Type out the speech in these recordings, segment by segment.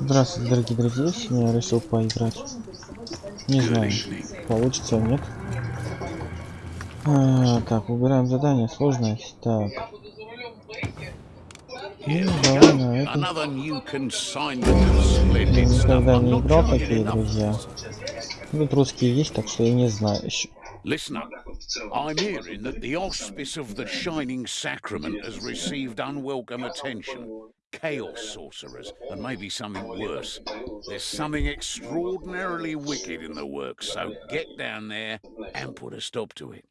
Здравствуйте, дорогие друзья. Сегодня я решил поиграть. Не знаю, получится или нет. А, так, выбираем задание, сложность. Так. Ну, давай на это. Я никогда не играл такие, друзья. Тут русские есть, так что я не знаю еще. Listen up. I'm hearing that the auspice of the Shining Sacrament has received unwelcome attention. Chaos sorcerers, and maybe something worse. There's something extraordinarily wicked in the works, so get down there and put a stop to it.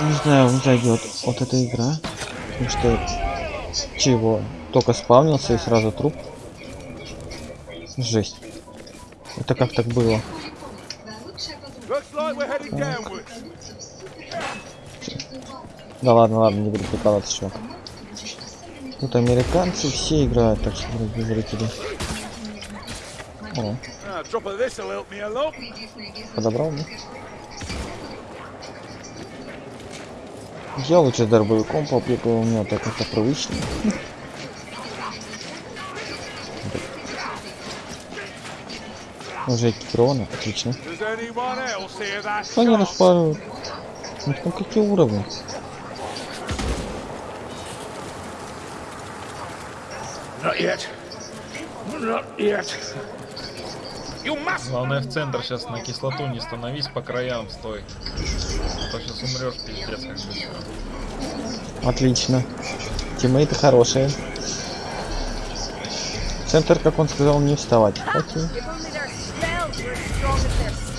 Не знаю, не зайдет вот эта игра. Потому что чего? Только спавнился и сразу труп. Жесть. Это как так было? Looks like we're heading downwards. Да ладно, ладно, не буду прикалываться, чувак. Тут американцы все играют, так что, дорогие зрители. О, подобрал, да? Я лучше дробовиком попрыгаю, у меня так как-то привычно. Уже экипировано, отлично. Они распарывают. Ну там какие уровни? Not yet. Not yet. You must. Главное в центр сейчас на кислоту не становись, по краям стой. А то сейчас умрешь, пиздец, как быстро. Отлично. Тиммейты хорошие. Центр, как он сказал, не вставать. Окей.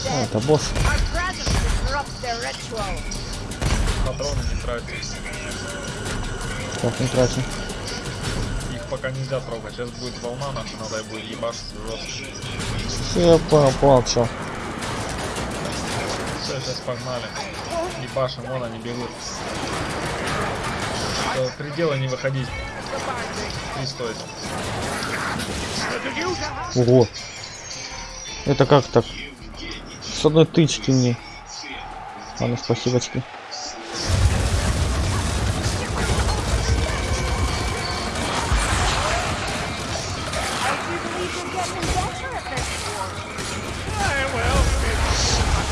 А, это босс. Патроны не трати. Так, не тратим. Пока нельзя трогать. Сейчас будет волна наша, надо будет ебашить жестко. Я понял, понял, чё. Все, сейчас погнали. Ебашим, вон они бегут. До предела не выходить. Три стоит. Ого. Это как так? С одной тычки мне. Ладно, спасибочки. I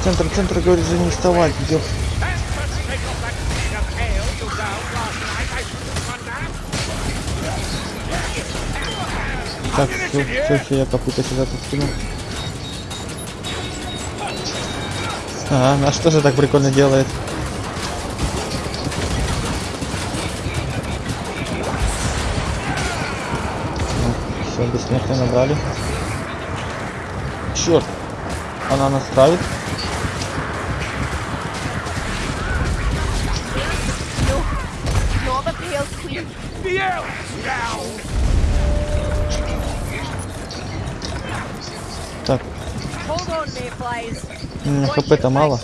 Центр, центр, говорит же не вставать. That. Так, все, все, все, я копыта сюда тут скину. А, наш тоже так прикольно делает. Все, бессмертие набрали. Черт! Она нас травит. У хп-то мало.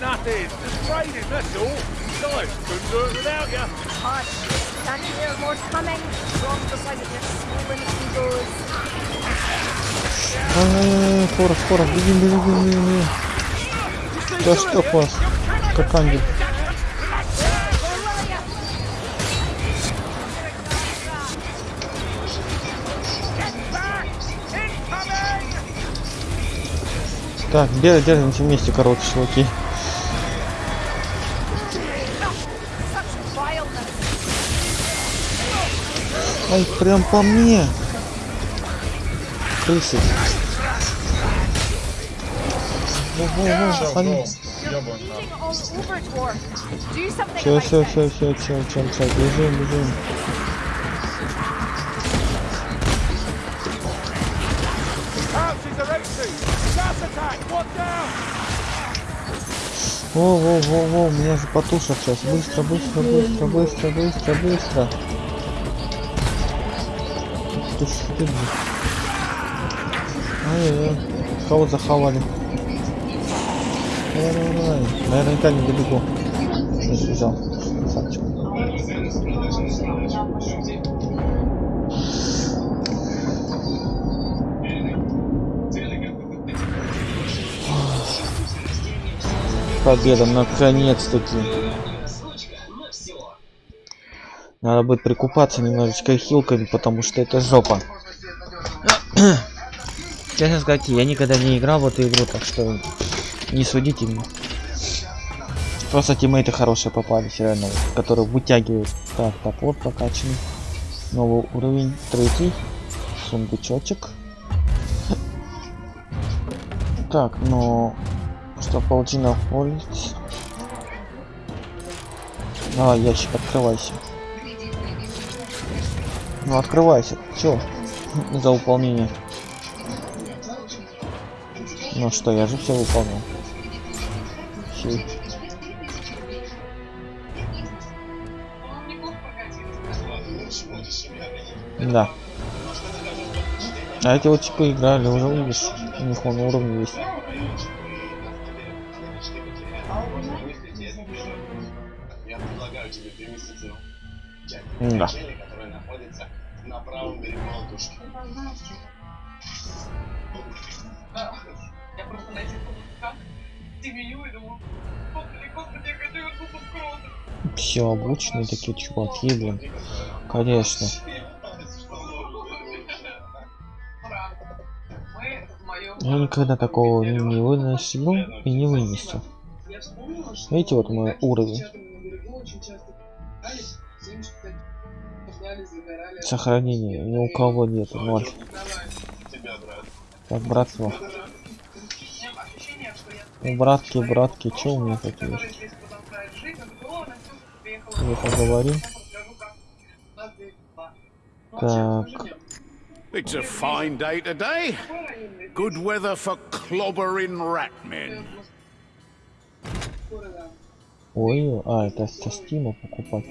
Nothing. Just trading, that's all. Besides, couldn't do it without you. Hush. Can't you hear more coming? Wrong beside it, just swollen egos. Ай, скоро, скоро, бегим, бегим, бегим, бегим. Да что вас? Как ангел. Так, держимся вместе, короче, чуваки. Ай, прям по мне. Крысы. Во-во-во, Все, Все, все, все, все, все, все, бежим, бежим. Archers are empty! Gas attack! One down! Во, во, во, во, меня же потушат сейчас. Быстро, быстро, быстро, быстро, быстро, быстро. Ты сидишь? Ай-яй-яй. Кого захавали? Наверняка не добегу. Если взял. Красавчик. Победа, наконец-таки. Надо будет прикупаться немножечко хилками, потому что это жопа. Честно сказать, я никогда не играл в эту игру, так что не судите меня. Просто тиммейты хорошие попались, реально, которые вытягивают. Так, топор прокачанный. Новый уровень, третий. Сундучочек. Так, ну... Что, паутина улиц? Давай, ящик, открывайся. Ну, открывайся. Чё? За выполнение. Ну что, я же все выполнил. Фи. Да. А эти вот типа играли, уже видишь, у них он уровень есть. Я предлагаю тебе переместиться Да. На правом берегу Алтушки. Я просто на этих каблуках семеню и думаю, господи, господи, я хочу крови. Все обученные такие чуваки, блин. Конечно. Я никогда такого не, выносил и не вынесу. Видите, вот мой уровень. Сохранения ни у кого нету, ноль. Давай. Тебя, брат. Так, братство. У меня ощущение, что я У братки, братки, чё у меня такие? Я поговорим. Ну, Так. It's a fine day today. Good weather for clobbering ratmen. Ой, а, это со стима покупать.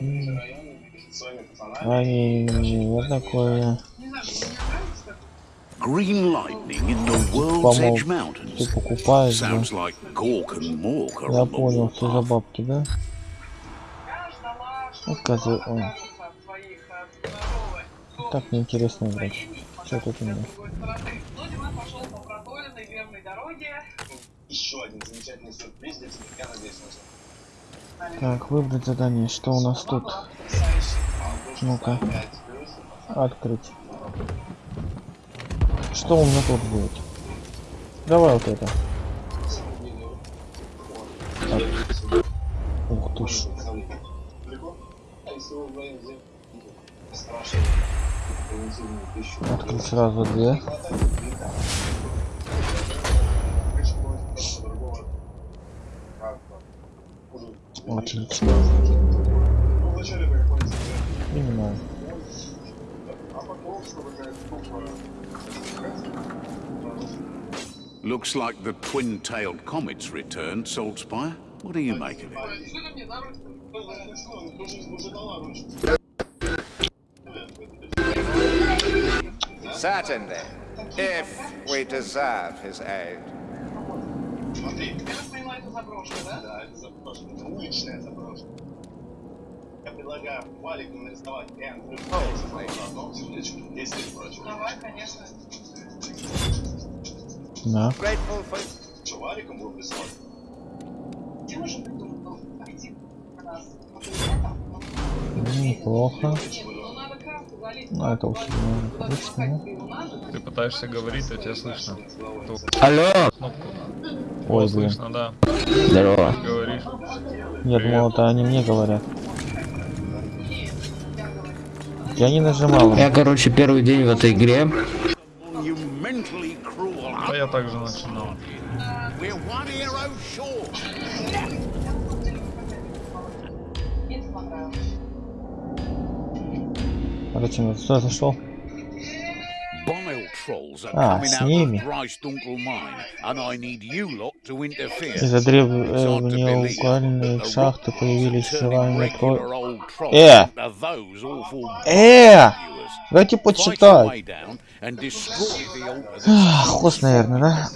А, не, вот такое. Не знаю, мне нравится так. Green lightning in the World's. Edge Ты Mountains. покупаешь, да? Sounds like Gork and Mork are Я понял, что за бабки, да? Я ждала, что Отказывай, ой. Так неинтересно играть. Что тут у меня? Еще один замечательный сюрприз для тебя. Я надеюсь на тебя. Так, выбрать задание. Что у нас тут? Ну-ка, открыть. Что у меня тут будет? Давай вот это. Так. Ух ты ж. Открыть сразу две. Отлично. Ну, вначале по какой-нибудь Понимаю. а потом, чтобы какая-то группа Looks like the twin-tailed comet's returned, Saltspire. What do you make of it? Что ты мне на ручку? Certainly, if we deserve his aid. Заброшено, да? да, это заброшено, это уличная заброшка. Я предлагаю валиком нарисовать Эндрю Фейс на одном сердечке, если прочее. Давай, конечно. Да. Что, валиком будем рисовать? Где мы же придумал актив у нас? Неплохо. Нет, ну. Ну, это уж надо. Ты пытаешься говорить, а тебя слышно. Алло! Кнопку. Ой, О, блин. слышно, да. Здорово. Говоришь. Я думал, это они мне говорят. Я не нажимал. Я, короче, первый день в этой игре. You lot to interfere. Из-за древнеугольной шахты появились old trolls Э! Э! viewers. Дайте Хвост, наверное, да?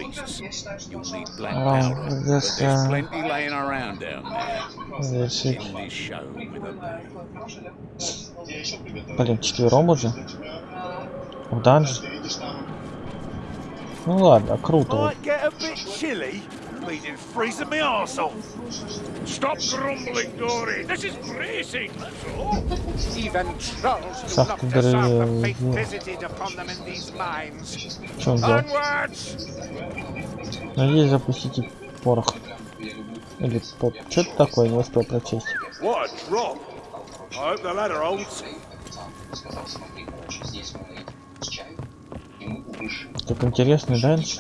but придется завершить. Блин, четвером уже? В данж? Ты видишь там Ну ладно, круто. вот. Bleeding freezing me arse off. Stop grumbling, Dory. This is bracing, that's all. Even trolls do not deserve the fate ну. visited upon them in these mines. Onwards! Надеюсь запустить и порох. Или поп. Что это такое? Не успел прочесть. What a drop. I hope the ladder holds. Так интересный данж.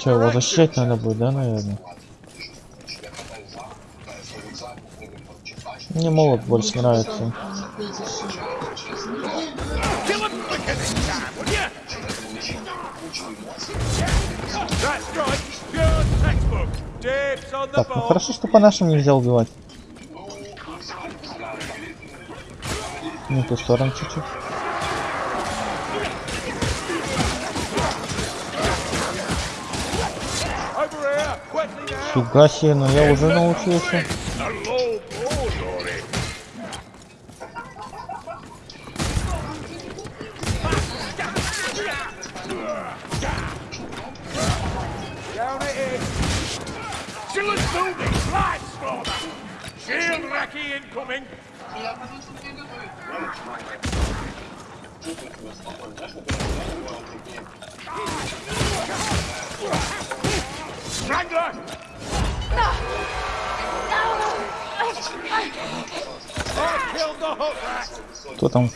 Че, его защищать надо будет, да, наверное? Мне молот больше нравится. Так, ну хорошо, что по нашим нельзя убивать. Не в ту сторону чуть-чуть. Quickly now. Фига себе, но я уже научился. A low blow, Dory. Down it is. Siller's building. Light slaughter. Shield Racky incoming. Strangler. I killed the hook rat. Кто там?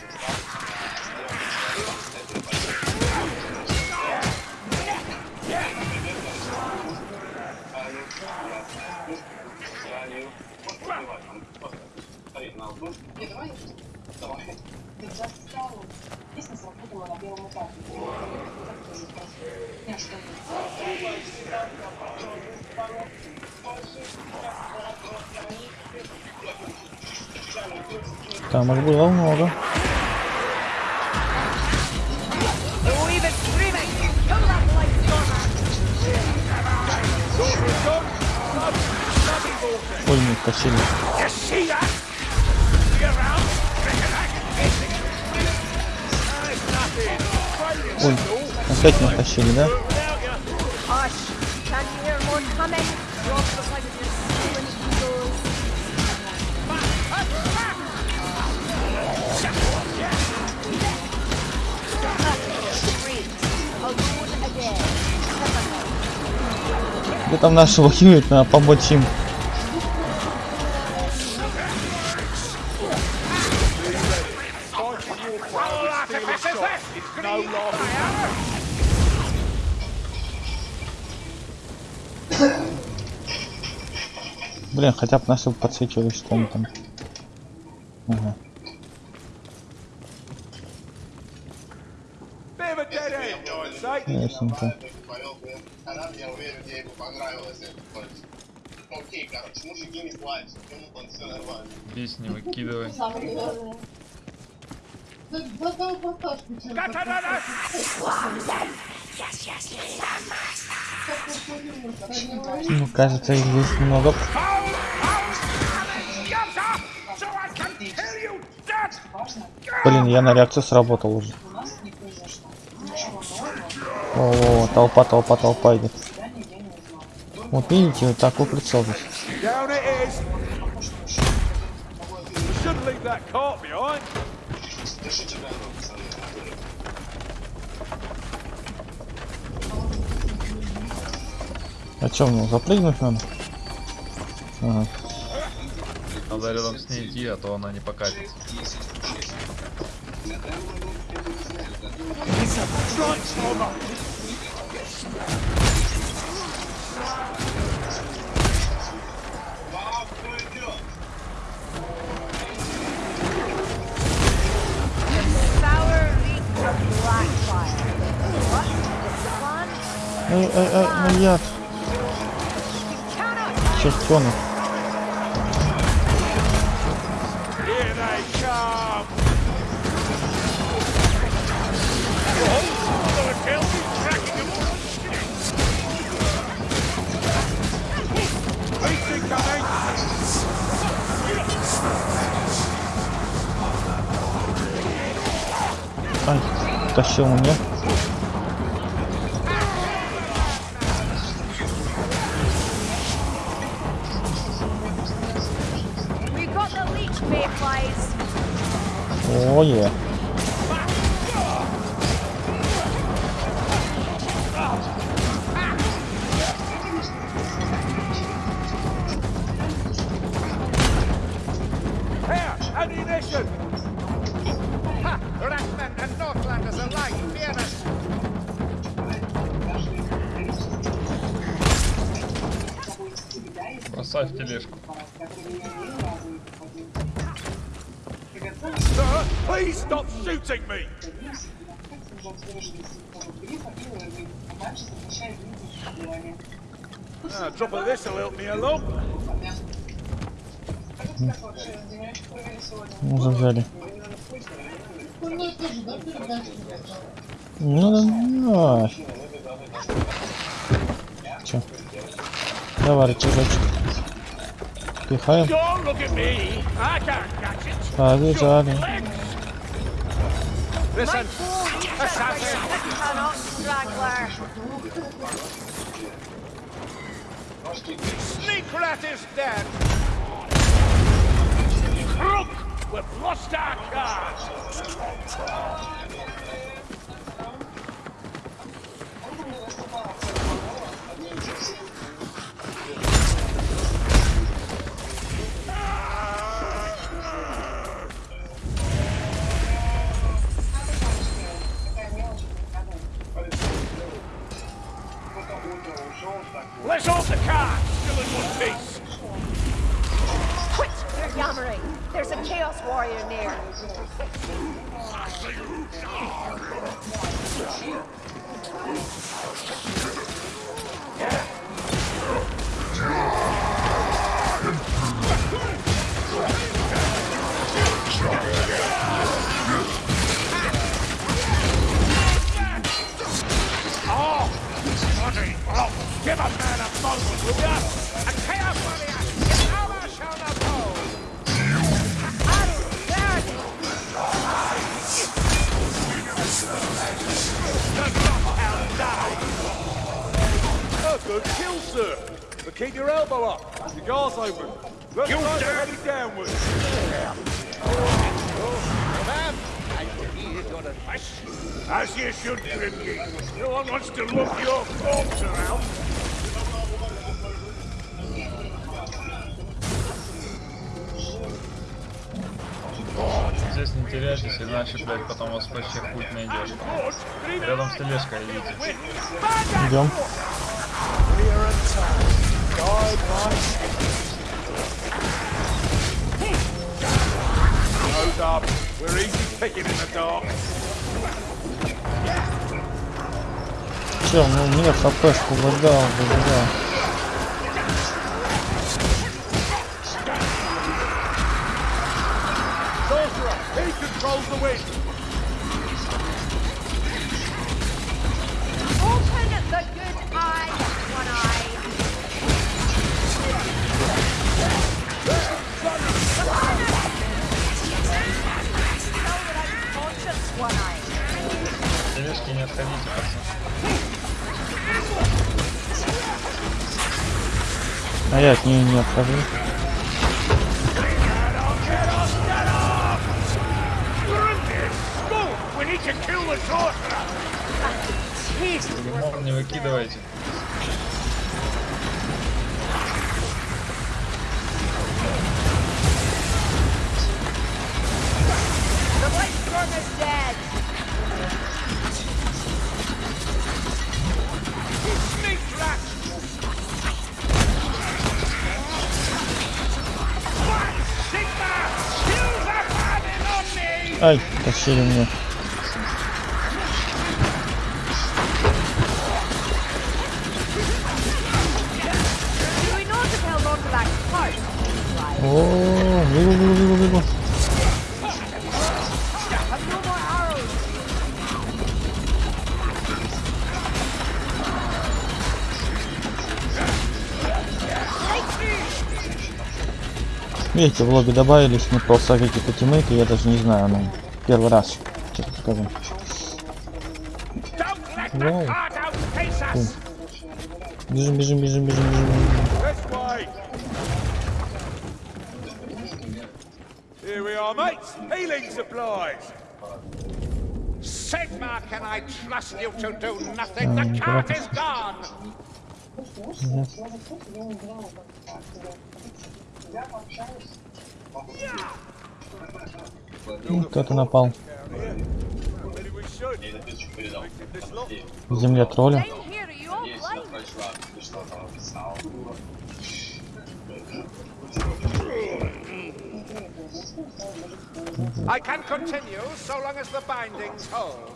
Смотри, на алту. Давай. Там их было много. Oh, even screaming! Kill that light stormer! Ой, не тащили. You see that? See around? Reckon I can fix it. There's nothing. Ой, опять не тащили, да? Где там наши воюют, надо помочь им. Блин, хотя бы наши подсвечивали, что они там. Ага. Ясненько. Повел бы. Она, я уверен, ей бы понравилось это. То есть, Окей, короче, мужики не плачут, ему там все нормально. Здесь не выкидывай. Ну, кажется, их здесь много. Блин, я на реакцию сработал уже. О, толпа, толпа, толпа идет. Вот видите, вот такой прицел здесь. Down it is. We shouldn't leave that cart behind. А чё, мне запрыгнуть надо? Ага. Надо рядом с ней идти, а то она не покатится. Ай, ай, ай, маньяк. Сейчас тону. Ай, тащил мне. Oh yeah. Ah, drop of this will help me along. Ну, зажали. Ну, да, да. Чё? Давай, рычажочек. Пихаем. Don't look at me! I can't catch it! Побежали. Listen, Assassin! Sneak Rat is dead! Crook! We've lost our car! Let's hold the car! Still in one piece! Quit your yammering. There's a chaos warrior near. Good kill, sir! But keep your elbow up. Your guard's open. Let's You try to dare- head it downwards. Ma'am, I hear your advice. As you should, Grimgate. No one wants to look your corpse around. Здесь не теряйтесь, иначе, блядь, потом вас вообще хуй найдешь. Рядом с тележкой идите. Идем. Clear and tight. Guide my Nose up. We're easy picking in the dark. Чел, ну мне хпшку выдал, выдал. Лимон не выкидывайте. Ай, тащили мне. Видите, в лобби добавились не просто какие-то тиммейты, я даже не знаю, ну, первый раз. Cart outpace us! Бежим, бежим, бежим, бежим, бежим. Here we are, mates! Healing supplies! Sigma, can I trust you to do nothing? The cart is gone! Ну, кто-то напал. Maybe we should. Я записочку передал. This lot. В земле тролля. Я long as the bindings hold.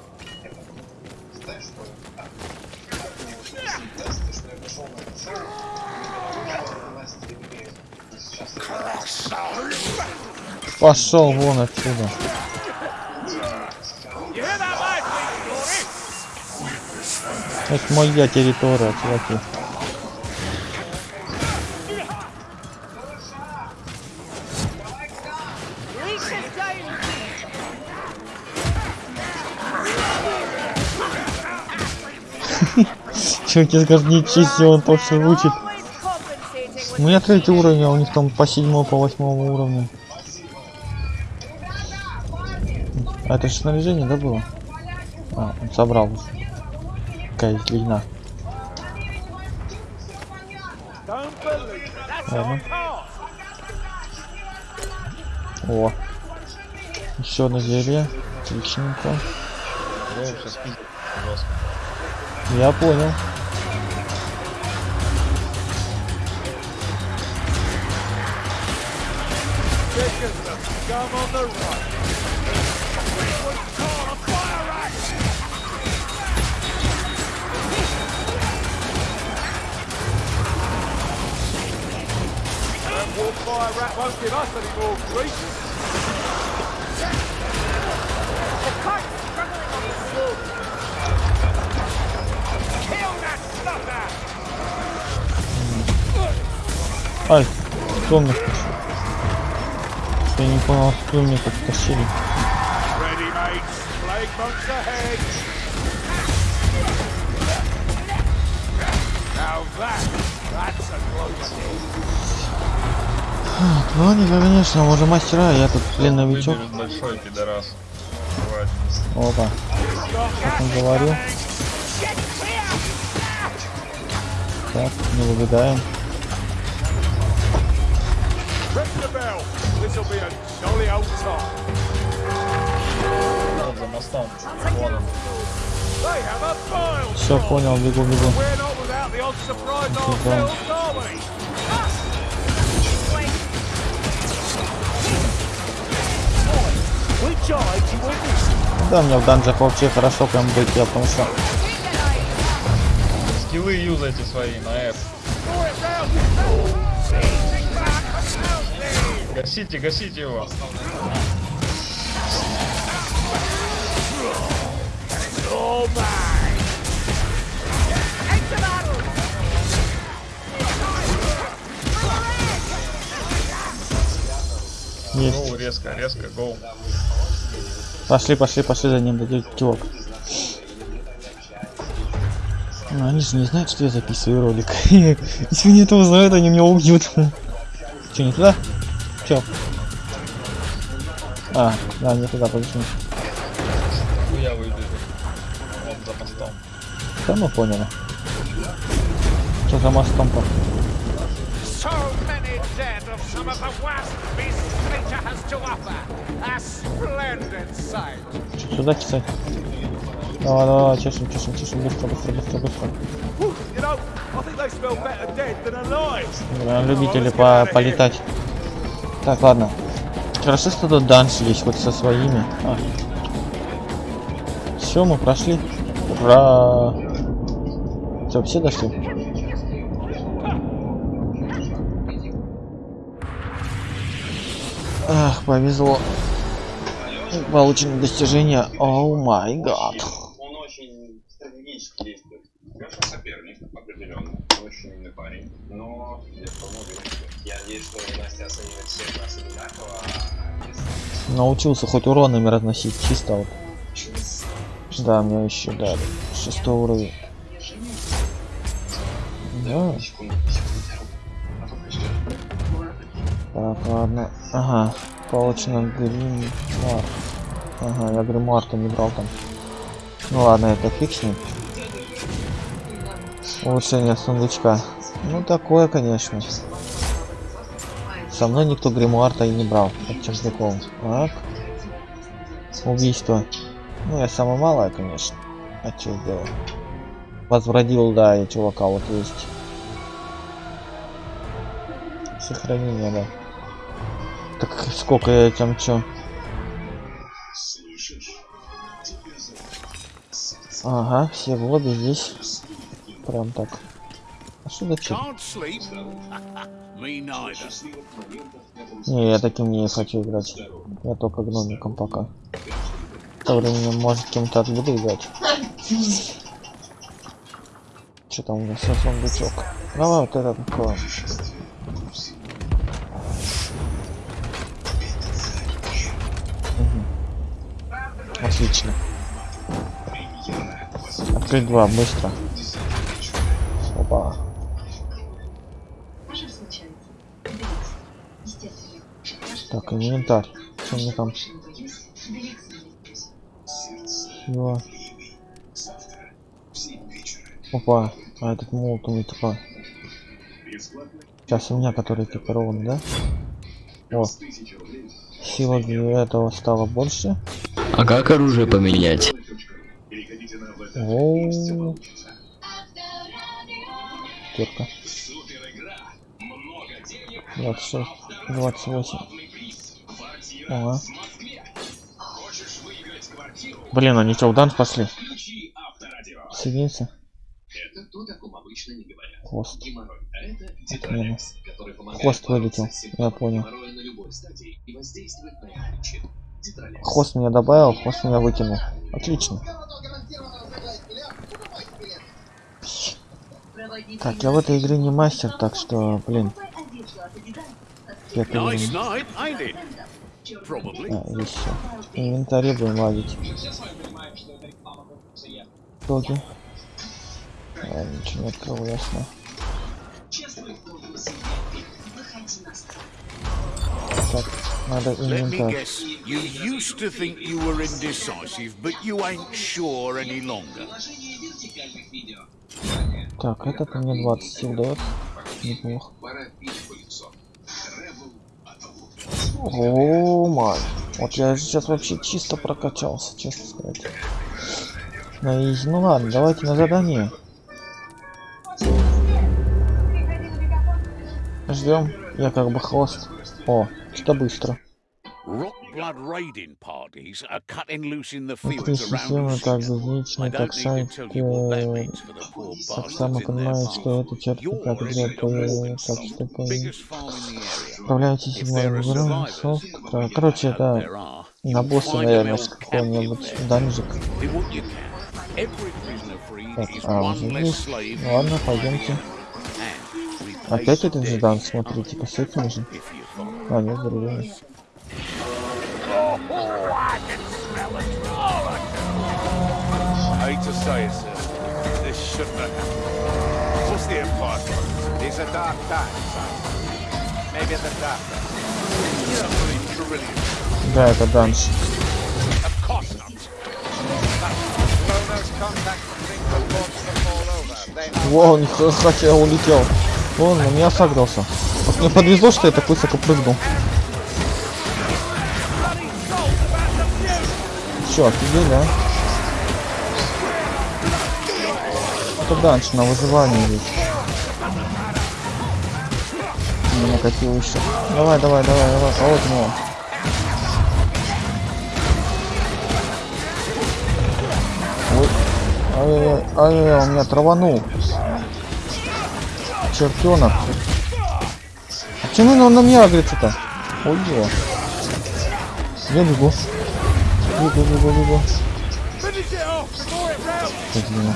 Пошел вон отсюда. Это моя территория, чуваки. Чуваки, скажут, не чисти, он то все They're учит. У меня третий уровень, а у них там по седьмому, по восьмому уровню. А это же снаряжение, да, было? А, он собрал. Какая. That's Ладно. О. Еще одно зелье. Отличненько. Я понял. Taking the scum on the run. Fire rat won't give us any more grief. The cart is struggling on the slope. Kill that snuffer! Ay, sonunda. Мне? Я не понял, кто мне тут тащили. Close Ну, они, конечно, мы уже мастера, я тут блин новичок. Большой пидорас. Опа, как он говорил. Так, не выбегаем. This'll be a jolly old time. They have a file Все, понял, бегу, бегу. Да, мне в данжах вообще хорошо прям быть, я потому что Скиллы юзайте свои на F. Гасите, гасите его. Есть. Гоу резко, резко, гоу. Пошли, пошли, пошли за ним, дадим чувак. Ну, они же не знают, что я записываю ролик. Если они этого знают, они меня убьют. Че, не туда? Че? А, да, не туда, подожди. Хуя выбежит. Вот за мостом. Да мы поняли. Что за мостом-то? So many dead of some of the worst beasts nature has to offer. A splendid sight. Сюда кисать? Давай, давай, чешем, чешем, чешем, быстро, быстро, быстро, быстро. You know, I think they smell better dead than alive. Бля, любители по полетать. Так, ладно. Хорошо, что тут данж есть хоть со своими. А. Все, мы прошли. Ура! Все, все дошли? Ах, повезло. Получено достижение. Оу май гад. Он очень стратегически действует. Хороший соперник, определенно. Очень умный парень. Но уверен, что- Я надеюсь, что Настя оценивает всех нас одинаково. а Научился хоть уронами разносить. Чисто вот. Да, мне еще дали. Шестой уровень. Да. Так, ладно. Ага. Получено гримуар. Ага, я гримуар-то не брал там. Ну ладно, это ним. Улучшение сундучка. Ну такое, конечно. Со мной никто гримуар-то и не брал. Чем прикол. Так. Убийство. Ну я самое малое, конечно. А что сделал? Возвратил, да, и чувака вот есть. Сохранение, да. Так сколько я там чё? Ага, все в лобби здесь. Прям так. А что за. Не, я таким не хочу играть. Я только гномиком пока. В то время, может, кем-то буду играть. Что там у нас за сундучок? Давай вот это такое. Отлично. Открыть два, быстро. Опа. Так, инвентарь. Что мне там? Его. Опа. А этот молот у меня типа. Сейчас у меня который экипирован, да? О. Сила для этого стала больше. А как оружие поменять? О. Кирка. 26, 28. Ага. Блин, они что, в данс пошли? Соединиться. Хвост. Отмена. Хвост вылетел, я понял. Хвост меня добавил, хвост меня выкинул. Отлично. Так, я в этой игре не мастер, так что, блин. Пятый А, еще. Инвентаре будем лазить. Итоги. А, ничего не открыл, ясно. Так, надо инвентарь. You used to think you were indecisive, but you ain't sure any longer. Так, этот мне 20 сил дает. Неплохо. О, май. Вот я сейчас вообще чисто прокачался, честно сказать. На изи. Ну ладно, давайте на задание. Ждем. Я как бы хвост. О, что быстро. Blood raiding parties are cutting loose in the fields around системы как Lusitania. безличный, I так don't need сайт, э, in their понимает, что это Yours как is где the то, Morgan так что survivors, сов- and we Короче, are, на босса, наверное, с какого-нибудь данжик. Так, а, уже Ну ладно, пойдемте. Опять этот же дан, смотрите, по сути. А, нет, другой. Oh, I can smell it. Oh, I hate to say it, sir. This shouldn't have happened. What's the Empire for? It's a dark time, son. Maybe the darker. You don't believe Carillion? Да, это данж. Of course not. Are Во, он хотя улетел. Он на меня сагрился. Вот мне подвезло, что я так высоко прыгнул. Чё, офигели, а? Это данж на выживание здесь. Не накатил еще. Давай, давай, давай, давай, а вот него. Ой, ай-яй-яй, ай-яй-яй, он меня траванул. Чертенок. А почему он на меня агрится-то? Ой, его. Я бегу. Бегу, бегу, бегу. Блин.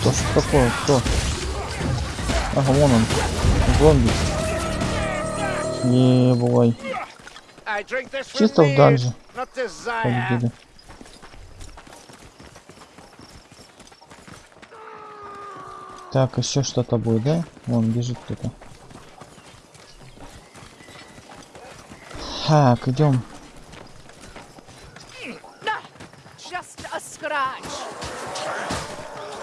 Что ж такое? Кто? Ага, вон он. Зомби. From Чисто в данже победили. Так, еще что-то будет, да? Вон бежит кто-то. Так, идем.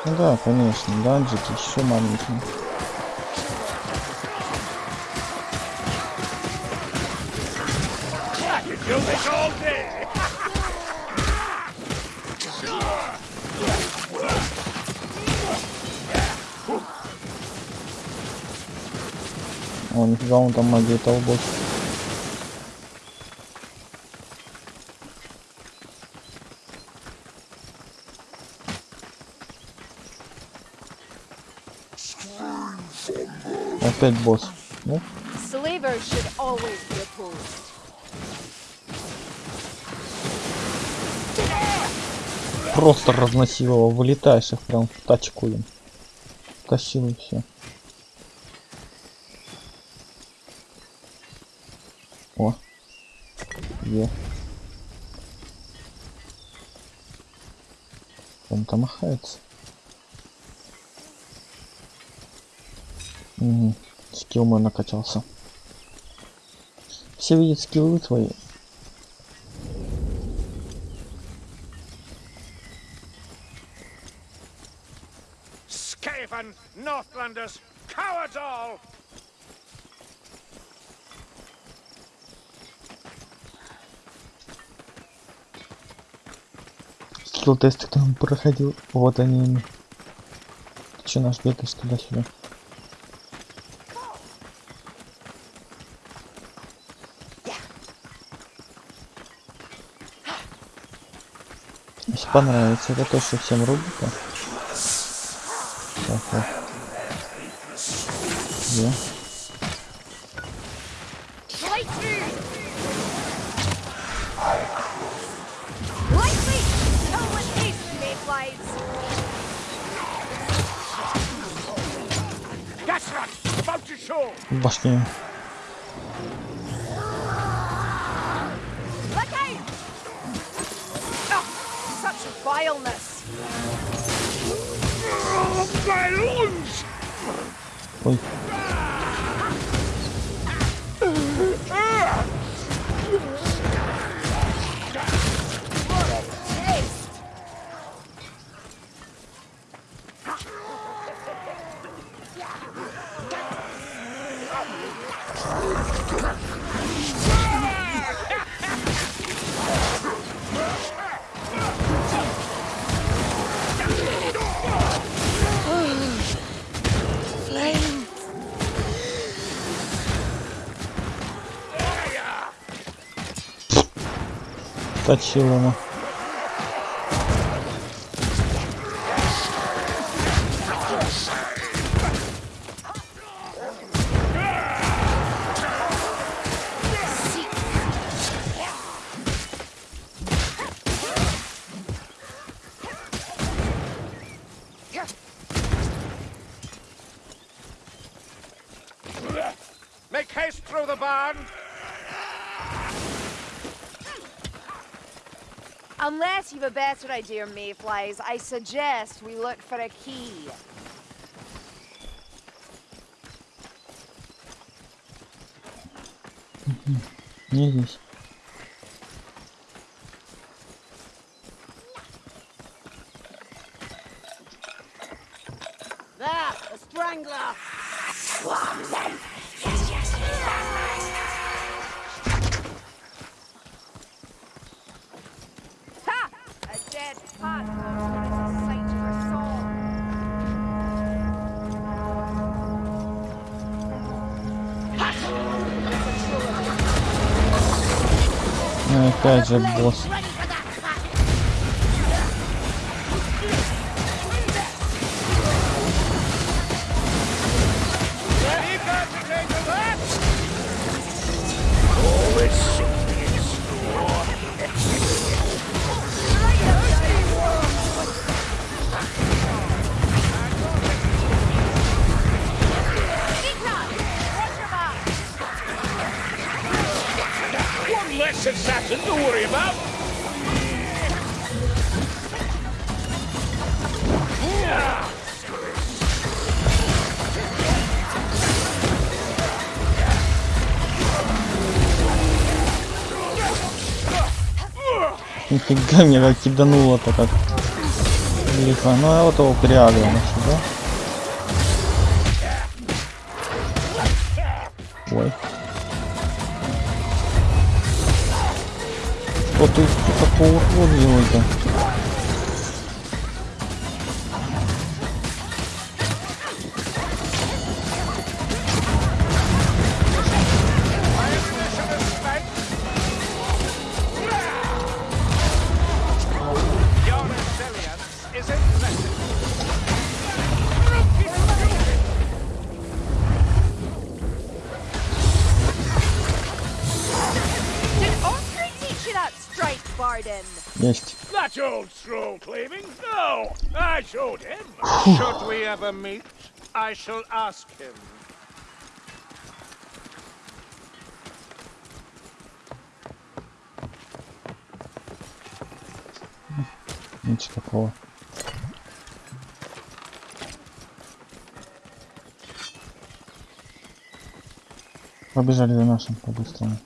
Ну да, конечно, данжики еще маленькие. О, нифига, он там магия толбот. Опять босс. Ну, просто разносил его, вылетаешь их прям в тачку им. Тащил и все. О. Где? Он там махается. Угу. Скилл мой накачался. Все видят скиллы твои. Skaven, Northlanders, cowards all! Скилл тесты кто проходил. Вот они. Че наш бегаешь туда-сюда? Если понравится, это точно всем рубрика. Где? башню. Точил your mayflies, I suggest we look for a key. Mm-hmm. Jesus. There, a strangler! Swarm them! Опять же босс. Нифига мне как кидануло-то как. Лихо. Ну а вот его переагрил на себя. Ой. Что ты такого делаешь-то? Should we ever meet, I shall ask him. Ничего такого. Побежали за нашим по-быстрому.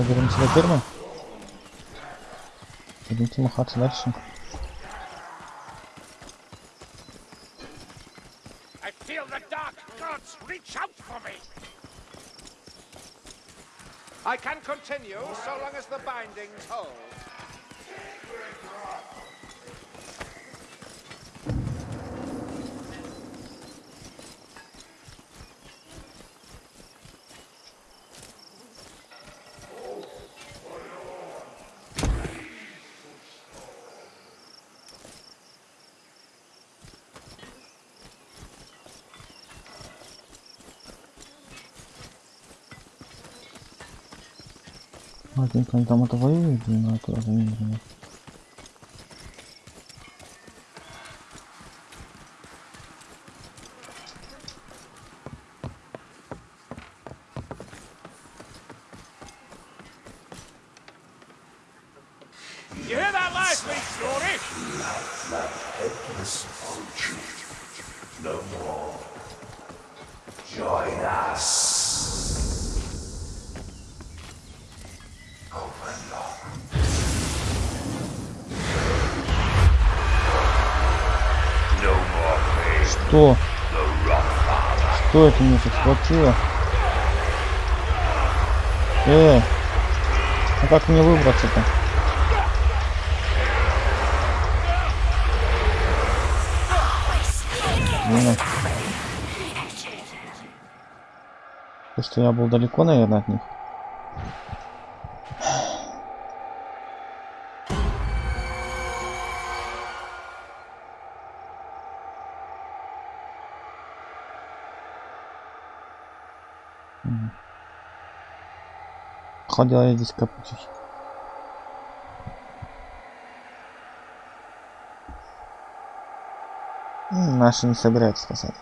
Bine, birinci de kırma. Birinci mi hatırlarsın? I can continue so long as the bindings hold. Ладненько, они там блин, а это уже не знаю. You hear that last week's story? Что? Что это меня тут схватило? Э, а как мне выбраться-то? Блин. То, что я был далеко, наверное, от них. Ходила я здесь капучусь. М, Наши не собираются спасать.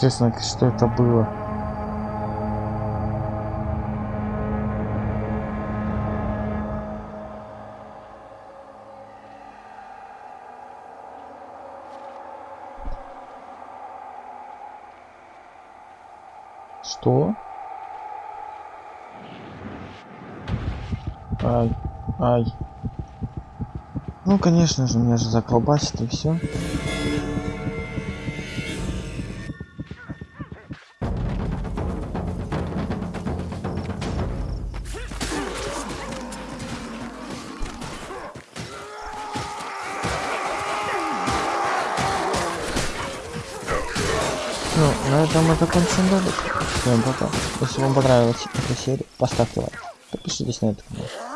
Честно, что это было? Ну, конечно же, меня же заколбасит и все. Ну, на этом мы закончим ролик. Всем пока. Если вам понравилась эта серия, поставьте лайк. Подпишитесь на этот канал.